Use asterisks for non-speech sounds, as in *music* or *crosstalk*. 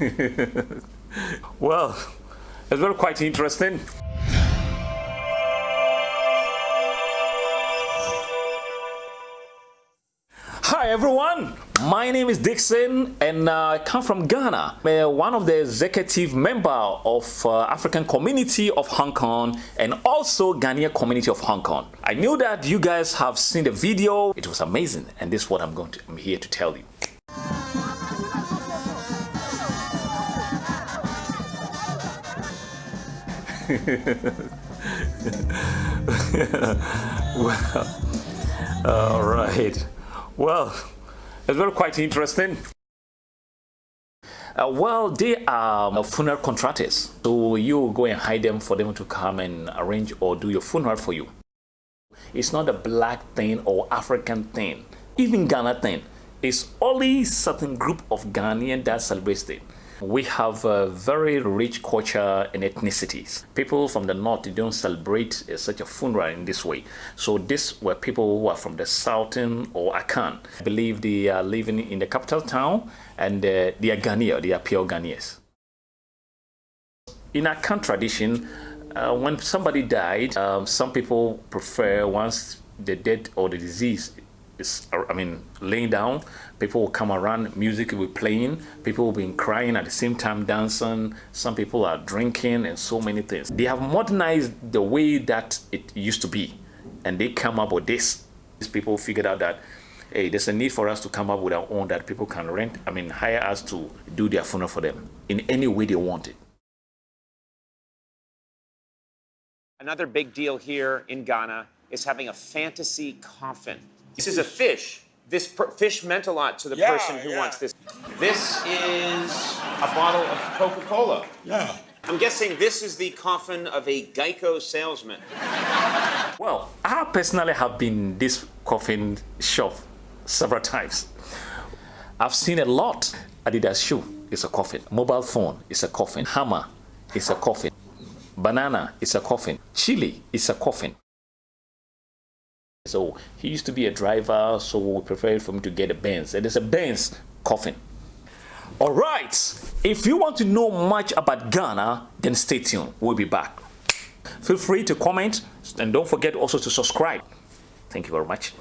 *laughs* well, it's very quite interesting. Hi everyone, my name is Dixon and uh, I come from Ghana. I'm one of the executive member of uh, African community of Hong Kong and also Ghanaian community of Hong Kong. I knew that you guys have seen the video. It was amazing and this is what I'm going to, I'm here to tell you. *laughs* well, all right. Well, it's very quite interesting. Uh, well, they are funeral contractors. So you go and hire them for them to come and arrange or do your funeral for you. It's not a black thing or African thing, even Ghana thing. It's only certain group of Ghanaian that celebrates it. We have a very rich culture and ethnicities. People from the north don't celebrate uh, such a funeral in this way. So these were people who are from the southern or Akan. I believe they are living in the capital town and uh, they are Ghanaian, they are pure Ghanaians. In Akan tradition, uh, when somebody died, um, some people prefer once the death or the disease I mean, laying down. People will come around, music will be playing, people will be crying at the same time, dancing. Some people are drinking and so many things. They have modernized the way that it used to be, and they come up with this. These people figured out that hey, there's a need for us to come up with our own that people can rent, I mean, hire us to do their funeral for them in any way they want it. Another big deal here in Ghana is having a fantasy coffin. This is a fish. This fish meant a lot to the Yeah, person who yeah. wants this. This is a bottle of Coca-Cola. Yeah. I'm guessing this is the coffin of a Geico salesman. Well, I personally have been this coffin shop several times. I've seen a lot. Adidas shoe is a coffin. Mobile phone is a coffin. Hammer is a coffin. Banana is a coffin. Chili is a coffin. So he used to be a driver, so we preferred for him to get a Benz. And there's a Benz coffin. All right. If you want to know much about Ghana, then stay tuned. We'll be back. Feel free to comment and don't forget also to subscribe. Thank you very much.